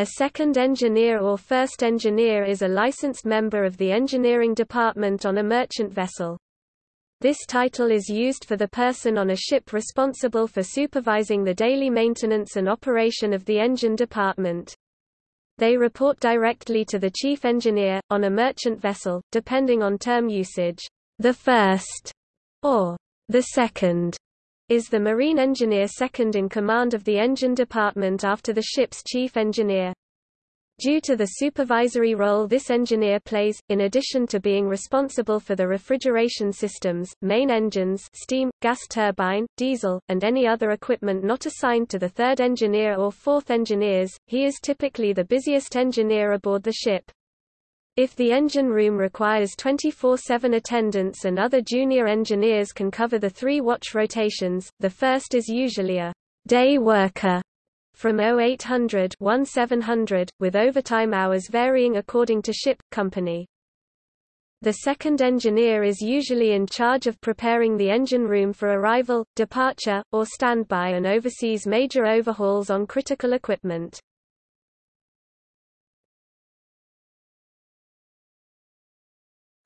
A second engineer or first engineer is a licensed member of the engineering department on a merchant vessel. This title is used for the person on a ship responsible for supervising the daily maintenance and operation of the engine department. They report directly to the chief engineer, on a merchant vessel, depending on term usage. The first, or the second, is the marine engineer second in command of the engine department after the ship's chief engineer. Due to the supervisory role this engineer plays, in addition to being responsible for the refrigeration systems, main engines steam, gas turbine, diesel, and any other equipment not assigned to the third engineer or fourth engineers, he is typically the busiest engineer aboard the ship. If the engine room requires 24-7 attendance and other junior engineers can cover the three watch rotations, the first is usually a day worker from 0800 1700, with overtime hours varying according to ship, company. The second engineer is usually in charge of preparing the engine room for arrival, departure, or standby and oversees major overhauls on critical equipment.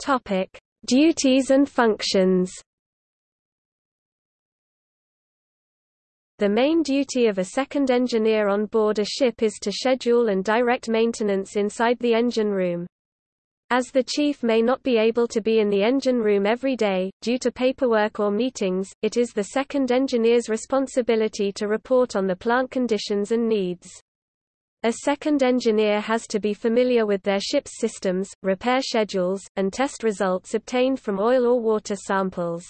Topic: Duties and functions. The main duty of a second engineer on board a ship is to schedule and direct maintenance inside the engine room. As the chief may not be able to be in the engine room every day, due to paperwork or meetings, it is the second engineer's responsibility to report on the plant conditions and needs. A second engineer has to be familiar with their ship's systems, repair schedules, and test results obtained from oil or water samples.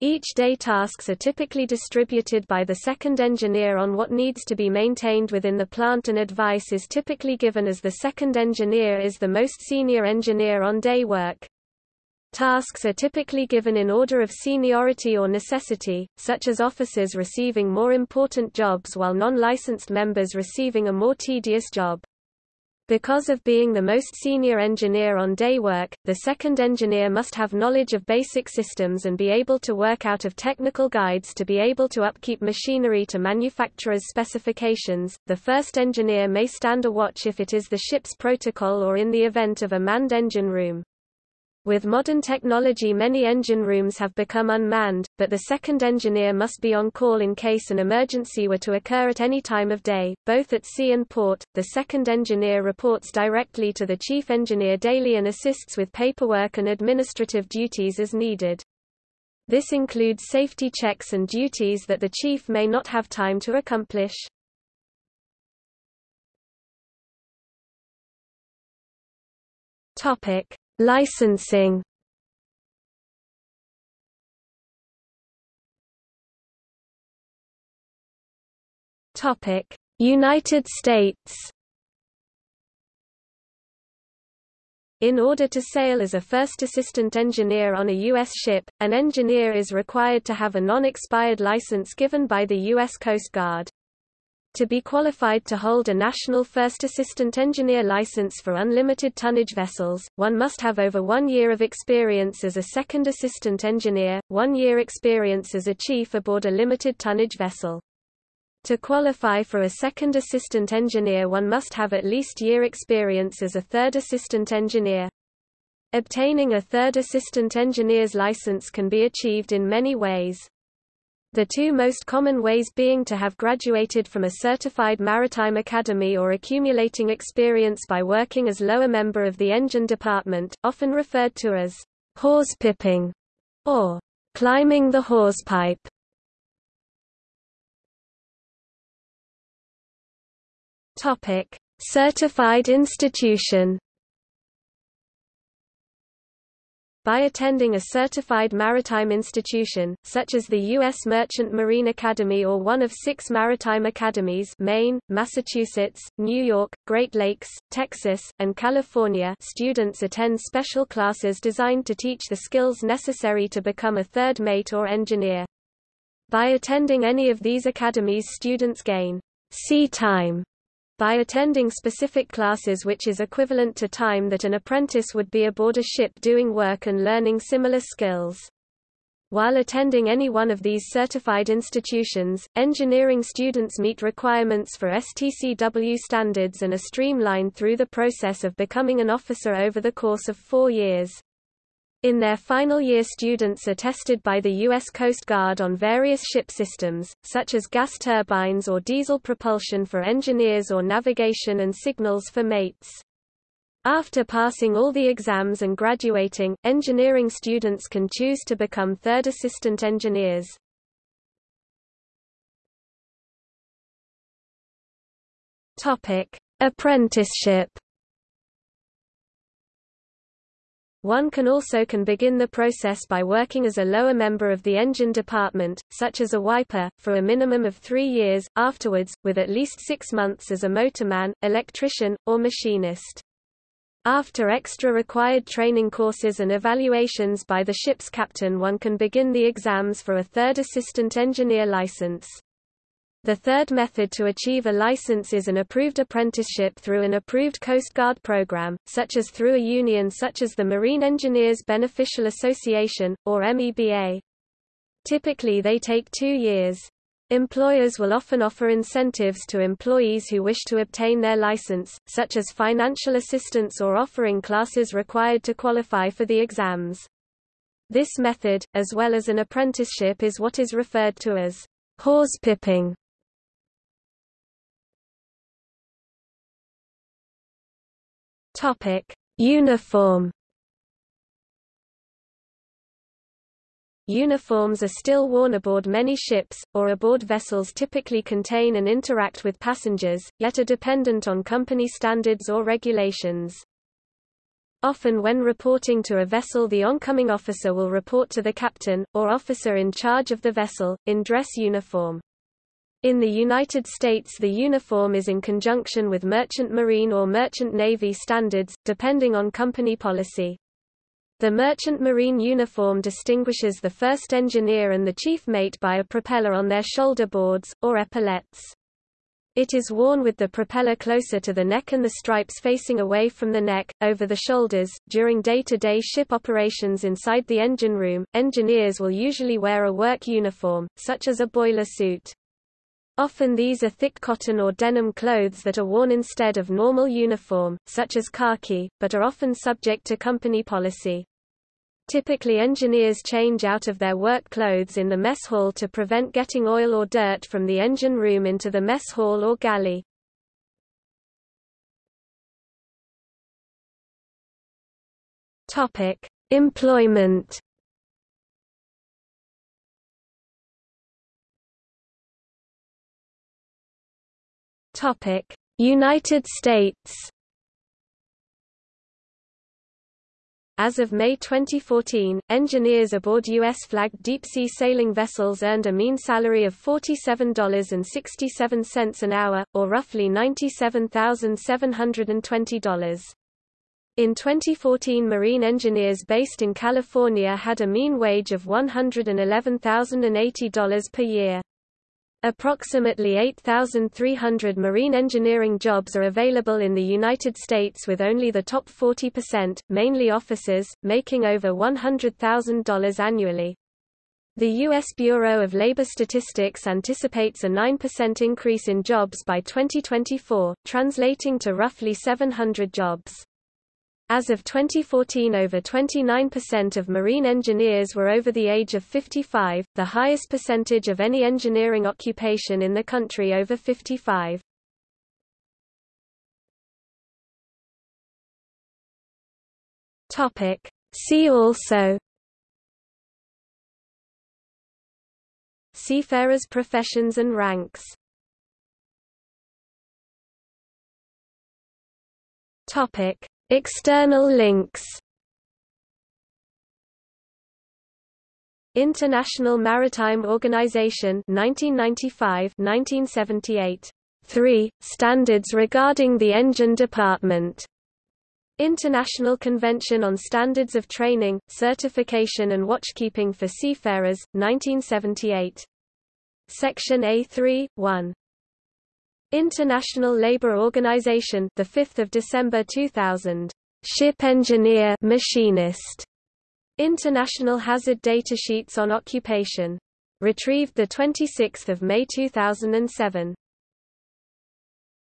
Each day tasks are typically distributed by the second engineer on what needs to be maintained within the plant and advice is typically given as the second engineer is the most senior engineer on day work. Tasks are typically given in order of seniority or necessity, such as officers receiving more important jobs while non-licensed members receiving a more tedious job. Because of being the most senior engineer on day work, the second engineer must have knowledge of basic systems and be able to work out of technical guides to be able to upkeep machinery to manufacturer's specifications. The first engineer may stand a watch if it is the ship's protocol or in the event of a manned engine room. With modern technology many engine rooms have become unmanned, but the second engineer must be on call in case an emergency were to occur at any time of day, both at sea and port. The second engineer reports directly to the chief engineer daily and assists with paperwork and administrative duties as needed. This includes safety checks and duties that the chief may not have time to accomplish. Topic: Licensing United States. In order to sail as a first assistant engineer on a U.S. ship, an engineer is required to have a non-expired license given by the U.S. Coast Guard. To be qualified to hold a National First Assistant Engineer license for unlimited tonnage vessels, one must have over one year of experience as a second assistant engineer, one year experience as a chief aboard a limited tonnage vessel. To qualify for a second assistant engineer one must have at least year experience as a third assistant engineer. Obtaining a third assistant engineer's license can be achieved in many ways. The two most common ways being to have graduated from a certified maritime academy or accumulating experience by working as lower member of the engine department, often referred to as hawse-pipping or climbing the hawse-pipe. Topic: Certified institution by attending a certified maritime institution, such as the U.S. Merchant Marine Academy or one of six maritime academies Maine, Massachusetts, New York, Great Lakes, Texas, and California students attend special classes designed to teach the skills necessary to become a third mate or engineer. By attending any of these academies students gain sea time by attending specific classes which is equivalent to time that an apprentice would be aboard a ship doing work and learning similar skills. While attending any one of these certified institutions, engineering students meet requirements for STCW standards and are streamlined through the process of becoming an officer over the course of four years. In their final year students are tested by the U.S. Coast Guard on various ship systems, such as gas turbines or diesel propulsion for engineers or navigation and signals for mates. After passing all the exams and graduating, engineering students can choose to become third assistant engineers. Apprenticeship One can also can begin the process by working as a lower member of the engine department, such as a wiper, for a minimum of three years, afterwards, with at least six months as a motorman, electrician, or machinist. After extra required training courses and evaluations by the ship's captain one can begin the exams for a third assistant engineer license. The third method to achieve a license is an approved apprenticeship through an approved Coast Guard program, such as through a union such as the Marine Engineers Beneficial Association, or MEBA. Typically they take two years. Employers will often offer incentives to employees who wish to obtain their license, such as financial assistance or offering classes required to qualify for the exams. This method, as well as an apprenticeship is what is referred to as hawse-pipping. Topic: Uniform. Uniforms are still worn aboard many ships, or aboard vessels typically contain and interact with passengers, yet are dependent on company standards or regulations. Often when reporting to a vessel the oncoming officer will report to the captain, or officer in charge of the vessel, in dress uniform. In the United States the uniform is in conjunction with Merchant Marine or Merchant Navy standards, depending on company policy. The Merchant Marine uniform distinguishes the first engineer and the chief mate by a propeller on their shoulder boards, or epaulettes. It is worn with the propeller closer to the neck and the stripes facing away from the neck, over the shoulders. During day to day ship operations inside the engine room, engineers will usually wear a work uniform, such as a boiler suit. Often these are thick cotton or denim clothes that are worn instead of normal uniform, such as khaki, but are often subject to company policy. Typically engineers change out of their work clothes in the mess hall to prevent getting oil or dirt from the engine room into the mess hall or galley. Topic: Employment Topic: United States. As of May 2014, engineers aboard U.S.-flagged deep-sea sailing vessels earned a mean salary of $47.67 an hour, or roughly $97,720. In 2014 marine engineers based in California had a mean wage of $111,080 per year. Approximately 8,300 marine engineering jobs are available in the United States with only the top 40%, mainly officers, making over $100,000 annually. The U.S. Bureau of Labor Statistics anticipates a 9% increase in jobs by 2024, translating to roughly 700 jobs. As of 2014 over 29% of marine engineers were over the age of 55, the highest percentage of any engineering occupation in the country over 55. Topic. See also Seafarers professions and ranks Topic External links. International Maritime Organization 1995-1978 3 Standards regarding the engine department. International Convention on Standards of Training, Certification and Watchkeeping for Seafarers 1978 Section A3 1 International Labour Organization, the 5th of December 2000. Ship engineer machinist International Hazard Datasheets on Occupation. Retrieved 26 May 2007.